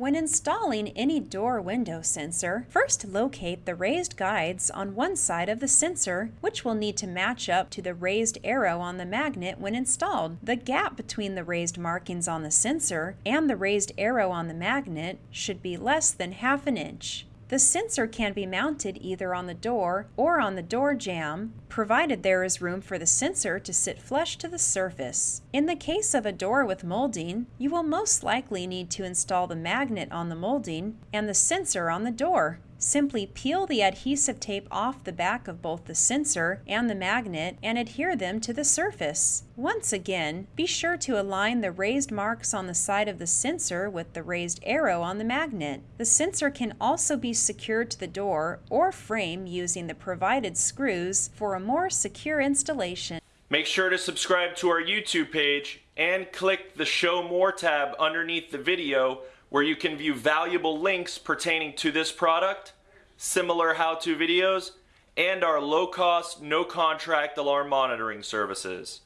When installing any door window sensor, first locate the raised guides on one side of the sensor, which will need to match up to the raised arrow on the magnet when installed. The gap between the raised markings on the sensor and the raised arrow on the magnet should be less than half an inch. The sensor can be mounted either on the door or on the door jamb, provided there is room for the sensor to sit flush to the surface. In the case of a door with molding, you will most likely need to install the magnet on the molding and the sensor on the door. Simply peel the adhesive tape off the back of both the sensor and the magnet and adhere them to the surface. Once again, be sure to align the raised marks on the side of the sensor with the raised arrow on the magnet. The sensor can also be secured to the door or frame using the provided screws for a more secure installation. Make sure to subscribe to our YouTube page and click the Show More tab underneath the video where you can view valuable links pertaining to this product, similar how-to videos, and our low-cost, no-contract alarm monitoring services.